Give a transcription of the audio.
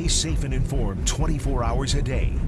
Stay safe and informed 24 hours a day.